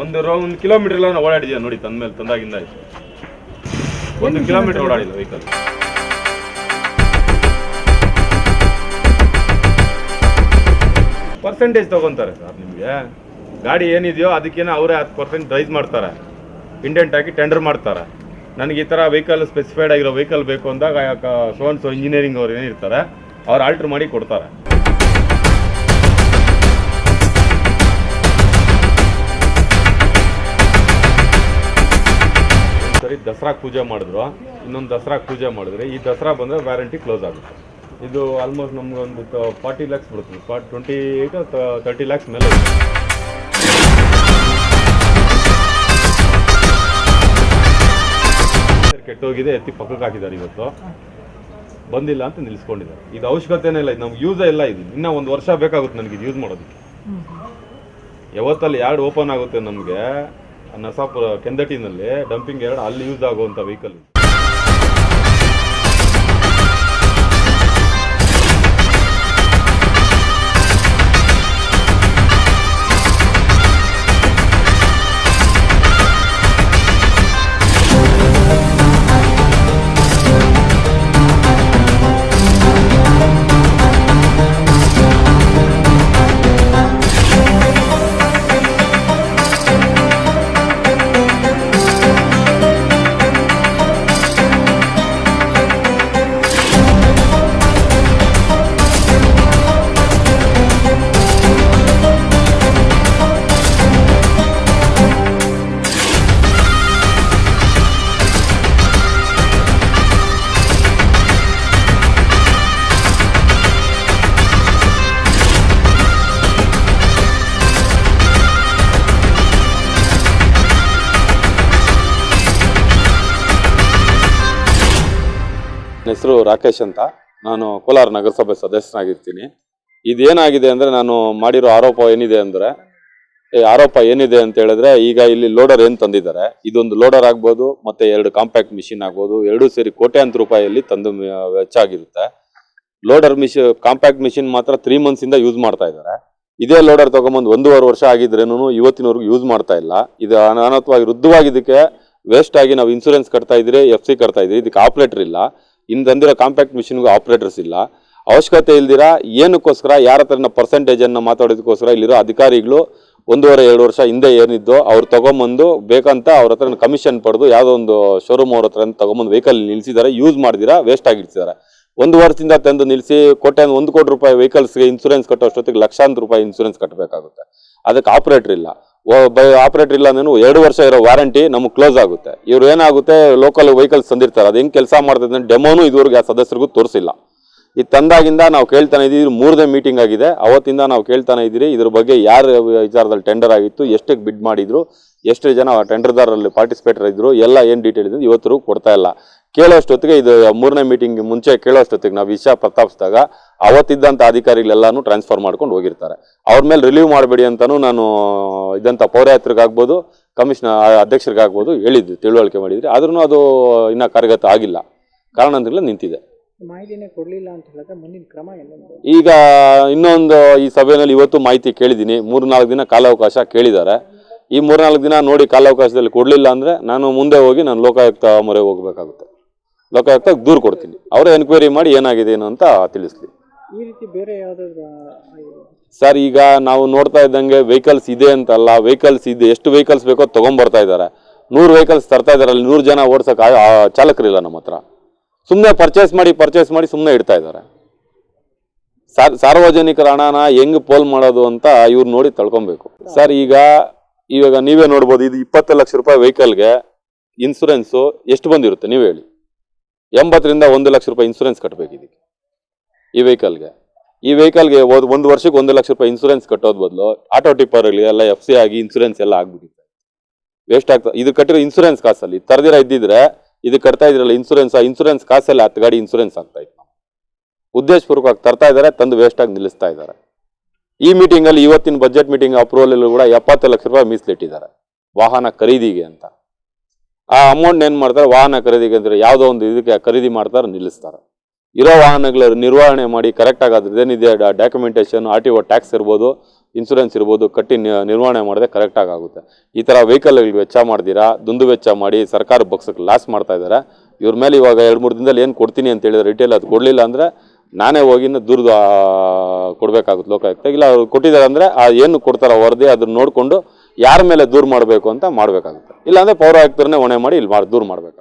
ಒಂದು ಒಂದು ಕಿಲೋಮೀಟರ್ ಎಲ್ಲ ನಾವು ಓಡಾಡಿದ್ಯಾ ನೋಡಿ ತಂದ್ಮೇಲೆ ತಂದಾಗಿಂದ ಆಯ್ತು. ಒಂದು ಕಿಲೋಮೀಟರ್ ಓಡಾಡಿಲ್ಲ ವೆಹಿಕಲ್ ಪರ್ಸೆಂಟೇಜ್ ತಗೊಂತಾರೆ ಸರ್ ನಿಮಗೆ. ಗಾಡಿ ಏನಿದೆಯೋ ಅದಕ್ಕೇನೋ ಅವರೇ ಹತ್ತು ಪರ್ಸೆಂಟ್ ಪ್ರೈಸ್ ಮಾಡ್ತಾರೆ. ಇಂಡೆಂಟ್ ಆಗಿ ಟೆಂಡರ್ ಮಾಡ್ತಾರೆ. ನನಗೆ ಈ ಥರ ವೆಹಿಕಲ್ ಸ್ಪೆಸಿಫೈಡ್ ಆಗಿರೋ ವೆಹಿಕಲ್ ಬೇಕು ಅಂದಾಗ ಸೋನ್ಸೋ ಇಂಜಿನಿಯರಿಂಗ್ ಅವ್ರು ಏನಿರ್ತಾರೆ ಅವ್ರು ಆಲ್ಟ್ರ್ ಮಾಡಿ ಕೊಡ್ತಾರೆ. ಸರಿ ದಸರಾ ಪೂಜೆ ಮಾಡಿದ್ರು. ಇನ್ನೊಂದು ದಸರಾ ಪೂಜೆ ಮಾಡಿದ್ರೆ ಈ ದಸರಾ ಬಂದರೆ ವ್ಯಾರಂಟಿ ಕ್ಲೋಸ್ ಆಗುತ್ತೆ. ಇದು ಆಲ್ಮೋಸ್ಟ್ ನಮ್ಗೊಂದು ಫಾರ್ಟಿ ಲ್ಯಾಕ್ಸ್ ಬರುತ್ತೆ forty twenty eight thirty lakhs ಮೇಲೆ ಕೆಟ್ಟೋಗಿದೆ ಎತ್ತಿ ಪಕ್ಕಕ್ಕೆ ಹಾಕಿದ್ದಾರೆ ಇವತ್ತು. ಬಂದಿಲ್ಲ ಅಂತ ನಿಲ್ಲಿಸ್ಕೊಂಡಿದ್ದಾರೆ. ಇದು ಅವಶ್ಯಕತೆನೇ ಇಲ್ಲ ಇದು ನಮ್ಗೆ ಯೂಸೇ ಇಲ್ಲ ಇದು. ಇನ್ನೂ ಒಂದು ವರ್ಷ ಬೇಕಾಗುತ್ತೆ ನನಗೆ ಇದು ಯೂಸ್ ಮಾಡೋದಕ್ಕೆ. ಯಾವತ್ತಲ್ಲಿ ಎರಡು ಓಪನ್ ಆಗುತ್ತೆ ನಮಗೆ ನಸಾಪುರ ಕೆಂದಟಿನಲ್ಲಿ ಡಂಪಿಂಗ್ ಎರಡು ಅಲ್ಲಿ ಯೂಸ್ ಆಗುವಂಥ ವೆಹಿಕಲ್ ಹೆಸರು ರಾಕೇಶ್ ಅಂತ. ನಾನು ಕೋಲಾರ ನಗರಸಭೆ ಸದಸ್ಯನಾಗಿರ್ತೀನಿ. ಇದೇನಾಗಿದೆ ಅಂದರೆ ನಾನು ಮಾಡಿರೋ ಆರೋಪ ಏನಿದೆ ಅಂದರೆ ಈ ಆರೋಪ ಏನಿದೆ ಅಂತ ಹೇಳಿದ್ರೆ, ಈಗ ಇಲ್ಲಿ ಲೋಡರ್ ಏನು ತಂದಿದ್ದಾರೆ? ಇದೊಂದು ಲೋಡರ್ ಆಗ್ಬೋದು, ಮತ್ತು ಎರಡು ಕಾಂಪ್ಯಾಕ್ಟ್ ಮಿಷಿನ್ ಆಗ್ಬೋದು, ಎರಡೂ ಸೇರಿ ಕೋಟ್ಯಾಂತರ ರೂಪಾಯಿಯಲ್ಲಿ ತಂದು ವೆಚ್ಚ ಆಗಿರುತ್ತೆ. ಲೋಡರ್ ಮಿಷಿ ಕಾಂಪ್ಯಾಕ್ಟ್ ಮಿಷಿನ್ ಮಾತ್ರ ತ್ರೀ ಮಂತ್ಸಿಂದ ಯೂಸ್ ಮಾಡ್ತಾ ಇದ್ದಾರೆ. ಇದೇ ಲೋಡರ್ ತೊಗೊಂಬಂದು ಒಂದೂವರೆ ವರ್ಷ ಆಗಿದ್ರೇನು ಇವತ್ತಿನವರೆಗೂ ಯೂಸ್ ಮಾಡ್ತಾ ಇಲ್ಲ. ಇದು ಅನಾನತ್ವಾಗಿ ವೃದ್ಧವಾಗಿದ್ದಕ್ಕೆ ವೇಸ್ಟ್ ಆಗಿ ನಾವು ಇನ್ಸೂರೆನ್ಸ್ ಕಟ್ತಾ ಇದ್ರೆ ಎಫ್ ಸಿ ಕಟ್ತಾ ಇದ್ರಿ, ಇದಕ್ಕೆ ಆಪ್ರೇಟರ್ ಇಲ್ಲ. ಇನ್ನು ತಂದಿರೋ ಕಾಂಪ್ಯಾಕ್ಟ್ ಮಿಷಿನ್ಗೂ ಆಪ್ರೇಟರ್ಸ್ ಇಲ್ಲ. ಅವಶ್ಯಕತೆ ಇಲ್ದಿರ ಏನಕ್ಕೋಸ್ಕರ ಯಾರ ಹತ್ರನ ಪರ್ಸೆಂಟೇಜನ್ನು ಮಾತಾಡೋದಕ್ಕೋಸ್ಕರ ಇಲ್ಲಿರೋ ಅಧಿಕಾರಿಗಳು ಒಂದೂವರೆ, ಎರಡು ವರ್ಷ ಹಿಂದೆ ಏನಿದ್ದು ಅವ್ರು ತೊಗೊಂಬಂದು ಬೇಕಂತ ಅವ್ರ ಹತ್ರ ಕಮಿಷನ್ ಪಡೆದು ಯಾವುದೋ ಒಂದು ಶೋರೂಮ್ ಅವ್ರ ಹತ್ರ ತೊಗೊಂಬಂದು ವೆಹಿಕಲ್ ನಿಲ್ಲಿಸಿದ್ದಾರೆ ಯೂಸ್ ಮಾಡಿದಿರಾ ವೇಸ್ಟ್ ಆಗಿಡ್ತಿದ್ದಾರೆ ಒಂದು ವರ್ಷದಿಂದ ತಂದು ನಿಲ್ಲಿಸಿ ಕೋಟೆ ಒಂದು ಕೋಟಿ ರೂಪಾಯಿ ವೆಹಿಕಲ್ಸ್ಗೆ ಇನ್ಸೂರೆನ್ಸ್ ಕಟ್ಟೋ ಅಷ್ಟೊತ್ತಿಗೆ ಲಕ್ಷಾಂತರ ರೂಪಾಯಿ ಇನ್ಸೂರೆನ್ಸ್ ಕಟ್ಟಬೇಕಾಗುತ್ತೆ ಅದಕ್ಕೆ ಆಪ್ರೇಟರ್ ಇಲ್ಲ. ಆಪ್ರೇಟರ್ ಇಲ್ಲ ಅಂದ್ರೆ ಎರಡು ವರ್ಷ ಇರೋ ವಾರಂಟಿ ನಮಗೆ ಕ್ಲೋಸ್ ಆಗುತ್ತೆ. ಇವ್ರು ಏನಾಗುತ್ತೆ ಲೋಕಲ್ ವೆಹಿಕಲ್ಸ್ ತಂದಿರ್ತಾರೆ. ಅದು ಹೆಂಗೆ ಕೆಲಸ ಮಾಡ್ತದೆ ಡೆಮೋನು ಇದುವರೆಗೆ ಆ ಸದಸ್ಯರಿಗೂ ತೋರಿಸಿಲ್ಲ. ಇದು ತಂದಾಗಿಂದ ನಾವು ಕೇಳ್ತಾನೆ ಇದ್ದೀವಿ ಮೂರನೇ ಮೀಟಿಂಗ್ ಆಗಿದೆ. ಅವತ್ತಿಂದ ನಾವು ಕೇಳ್ತಾನೆ ಇದ್ದೀರಿ. ಇದ್ರ ಬಗ್ಗೆ ಯಾರ ವಿಚಾರದಲ್ಲಿ ಟೆಂಡರ್ ಆಗಿತ್ತು ಎಷ್ಟಕ್ಕೆ ಬಿಡ್ ಮಾಡಿದ್ರು, ಎಷ್ಟು ಜನ ಟೆಂಡರ್ದಾರಲ್ಲಿ ಪಾರ್ಟಿಸಿಪೇಟರ್ ಇದ್ರು ಎಲ್ಲ ಏನು ಡೀಟೇಲ್ ಇದೆ ಇವತ್ತರೂ ಕೊಡ್ತಾ ಇಲ್ಲ. ಕೇಳೋಷ್ಟೊತ್ತಿಗೆ ಇದು ಮೂರನೇ ಮೀಟಿಂಗ್ ಮುಂಚೆ ಕೇಳೋಷ್ಟೊತ್ತಿಗೆ ನಾವು ವಿಷಯ ಪ್ರಸ್ತಾಪಿಸಿದಾಗ ಅವತ್ತಿದ್ದಂಥ ಅಧಿಕಾರಿಗಳೆಲ್ಲಾನು ಟ್ರಾನ್ಸ್ಫರ್ ಮಾಡ್ಕೊಂಡು ಹೋಗಿರ್ತಾರೆ. ಅವ್ರ ಮೇಲೆ ರಿಲೀವ್ ಮಾಡಬೇಡಿ ಅಂತಲೂ ನಾನು ಇದಂಥ ಪೌರಾಯತ್ರಿಗಾಗ್ಬೋದು ಕಮಿಷನರ್ ಅಧ್ಯಕ್ಷರಿಗಾಗ್ಬೋದು ಹೇಳಿದ್ದು ತಿಳುವಳಿಕೆ ಮಾಡಿದ್ರಿ. ಆದ್ರೂ ಅದು ಇನ್ನೂ ಕಾರ್ಯಗತ ಆಗಿಲ್ಲ. ಕಾರಣ ನಿಂತಿದೆ. ಮಾಹಿತಿನೇ ಕೊಡಲಿಲ್ಲ ಅಂತ ಹೇಳಿದ್ರೆ ಮುಂದಿನ ಕ್ರಮ ಏನೊಂದು ಈಗ ಇನ್ನೊಂದು ಈ ಸಭೆಯಲ್ಲಿ ಇವತ್ತು ಮಾಹಿತಿ ಕೇಳಿದ್ದೀನಿ. ಮೂರ್ನಾಲ್ಕು ದಿನ ಕಾಲಾವಕಾಶ ಕೇಳಿದ್ದಾರೆ. ಈ ಮೂರ್ನಾಲ್ಕು ದಿನ ನೋಡಿ ಕಾಲಾವಕಾಶದಲ್ಲಿ ಕೊಡಲಿಲ್ಲ ಅಂದರೆ ನಾನು ಮುಂದೆ ಹೋಗಿ ನಾನು ಲೋಕಾಯುಕ್ತ ಮೊರೆ ಹೋಗಬೇಕಾಗುತ್ತೆ. ಲೋಕಾಯುಕ್ತಕ್ಕೆ ದೂರು ಕೊಡ್ತೀನಿ. ಅವರೇ ಎನ್ಕ್ವೈರಿ ಮಾಡಿ ಏನಾಗಿದೆ ಏನು ಅಂತ ತಿಳಿಸ್ಲಿ. ಈ ರೀತಿ ಬೇರೆ ಯಾವುದಾದ್ರು ಸರ್ ಈಗ ನಾವು ನೋಡ್ತಾ ಇದ್ದಂಗೆ ವೆಹಿಕಲ್ಸ್ ಇದೆ ಅಂತಲ್ಲ ವೆಹಿಕಲ್ಸ್ ಇದೆ ಎಷ್ಟು ವೆಹಿಕಲ್ಸ್ ಬೇಕೋ ತೊಗೊಂಬರ್ತಾ ಇದ್ದಾರೆ. ನೂರು ವೆಹಿಕಲ್ಸ್ ತರ್ತಾ ಇದ್ದಾರೆ ಅಲ್ಲಿ ನೂರು ಜನ ಓಡ್ಸೋಕೆ ಚಾಲಕರಿಲ್ಲ ನಮ್ಮ ಹತ್ರ. ಸುಮ್ಮನೆ ಪರ್ಚೇಸ್ ಮಾಡಿ ಪರ್ಚೇಸ್ ಮಾಡಿ ಸುಮ್ಮನೆ ಇಡ್ತಾ ಇದ್ದಾರೆ. ಸಾರ್ ಸಾರ್ವಜನಿಕರ ಹಣನ ಹೆಂಗೆ ಪೋಲ್ ಮಾಡೋದು ಅಂತ ಇವ್ರು ನೋಡಿ ತಳ್ಕೊಬೇಕು. ಸರ್ ಈಗ ಇವಾಗ ನೀವೇ ನೋಡ್ಬೋದು ಇದು ಇಪ್ಪತ್ತು ಲಕ್ಷ ರೂಪಾಯಿ ವೆಹಿಕಲ್ಗೆ ಇನ್ಸೂರೆನ್ಸು ಎಷ್ಟು ಬಂದಿರುತ್ತೆ? ನೀವು ಹೇಳಿ. ಎಂಬತ್ತರಿಂದ ಒಂದು ಲಕ್ಷ ರೂಪಾಯಿ ಇನ್ಸೂರೆನ್ಸ್ ಕಟ್ಟಬೇಕು ಇದಕ್ಕೆ ಈ ವೆಹಿಕಲ್ಗೆ ಈ ವೆಹಿಕಲ್ಗೆ ಒಂದು ವರ್ಷಕ್ಕೆ ಒಂದು ಲಕ್ಷ ರೂಪಾಯಿ ಇನ್ಸೂರೆನ್ಸ್ ಕಟ್ಟೋದ್ ಬದಲು ಆಟೋ ಟಿಪ್ಪರ್ ಎಲ್ಲ ಎಫ್ ಸಿ ಆಗಿ ಇನ್ಸೂರೆನ್ಸ್ ಎಲ್ಲ ಆಗ್ಬಿಟ್ಟಿದೆ. ವೇಸ್ಟ್ ಆಗ್ತದೆ ಇದು ಕಟ್ಟಿರೋ ಇನ್ಸೂರೆನ್ಸ್ ಕಾಸಲ್ಲಿ, ತರದಿರ ಇದ್ದಿದ್ರೆ ಇದು ಕಟ್ತಾ ಇದ್ರಲ್ಲ ಇನ್ಸೂರೆನ್ಸ್ ಇನ್ಸೂರೆನ್ಸ್ ಕಾಸಲ್ಲಿ ಹತ್ತು ಗಾಡಿ ಇನ್ಸೂರೆನ್ಸ್ ಆಗ್ತಾ ಇತ್ತು ಉದ್ದೇಶಪೂರ್ವಕವಾಗಿ ತರ್ತಾ ಇದ್ದಾರೆ ತಂದು ವೇಸ್ಟ್ ಆಗಿ ನಿಲ್ಲಿಸ್ತಾ ಇದ್ದಾರೆ ಈ ಮೀಟಿಂಗಲ್ಲಿ ಇವತ್ತಿನ ಬಜೆಟ್ ಮೀಟಿಂಗ್ ಅಪ್ರೂವಲ್ ಕೂಡ ಎಪ್ಪತ್ತು ಲಕ್ಷ ರೂಪಾಯಿ ಮೀಸಲಿಟ್ಟಿದ್ದಾರೆ. ವಾಹನ ಖರೀದಿಗೆ ಅಂತ. ಆ ಅಮೌಂಟ್ ಏನು ಮಾಡ್ತಾರೆ? ವಾಹನ ಖರೀದಿಗೆ ಅಂದರೆ ಯಾವುದೋ ಒಂದು ಇದಕ್ಕೆ ಖರೀದಿ ಮಾಡ್ತಾರೆ, ನಿಲ್ಲಿಸ್ತಾರೆ. ಇರೋ ವಾಹನಗಳ ನಿರ್ವಹಣೆ ಮಾಡಿ ಕರೆಕ್ಟಾಗಿ ಅದ್ರದ್ದೇನಿದೆ documentation R T O tax ಇರ್ಬೋದು ಇನ್ಸೂರೆನ್ಸ್ ಇರ್ಬೋದು, ಕಟ್ಟಿ ನಿರ್ವಹಣೆ ಮಾಡಿದ್ರೆ ಕರೆಕ್ಟಾಗಿ ಆಗುತ್ತೆ. ಈ ಥರ ವೆಹಿಕಲ್ಗಳಿಗೆ ವೆಚ್ಚ ಮಾಡ್ದಿರಾ? ದುಂದು ವೆಚ್ಚ ಮಾಡಿ ಸರ್ಕಾರ ಬಗ್ಸಕ್ಕೆ ಲಾಸ್ ಮಾಡ್ತಾ ಇದ್ದಾರೆ ಇವ್ರ ಮೇಲೆ ಇವಾಗ ಎರಡು ಮೂರು ದಿನದಲ್ಲಿ ಏನು ಕೊಡ್ತೀನಿ ಅಂತ ಹೇಳಿದ್ರೆ ರಿಟೇಲ್ ಅದು ಕೊಡಲಿಲ್ಲ ಅಂದರೆ ನಾನೇ ಹೋಗಿ ದೂರದ ಕೊಡಬೇಕಾಗುತ್ತೆ ಲೋಕಾಯುಕ್ತ. ಇಲ್ಲ ಅವ್ರು ಕೊಟ್ಟಿದ್ದಾರೆ ಅಂದರೆ ಆ ಏನು ಕೊಡ್ತಾರೋ ವರದಿ ಅದನ್ನ ನೋಡಿಕೊಂಡು ಯಾರ ಮೇಲೆ ದೂರ ಮಾಡಬೇಕು ಅಂತ ಮಾಡಬೇಕಾಗುತ್ತೆ. ಇಲ್ಲಾಂದರೆ ಪೌರಾಯುಕ್ತರನ್ನೇ ಹೊಣೆ ಮಾಡಿ ಇಲ್ಲಿ ಮಾಡಿ ದೂರ ಮಾಡಬೇಕಾಗುತ್ತೆ.